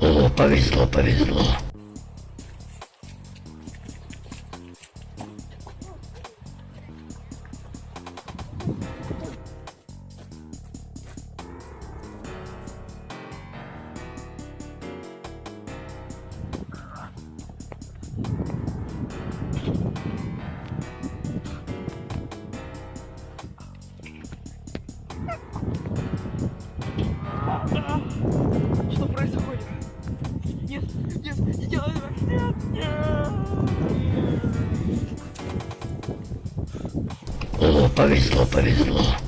О, повезло, повезло. Происходит? Нет, нет, не делай этого. Нет, нет. О, повезло, повезло.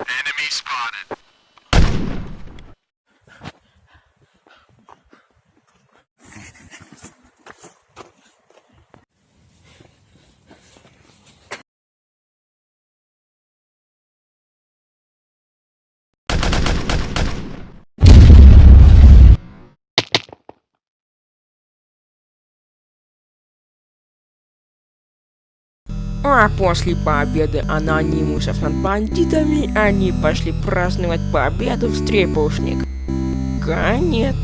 Enemy spotted. А после победы анонимусов над бандитами, они пошли праздновать победу в стрепушник. Конец.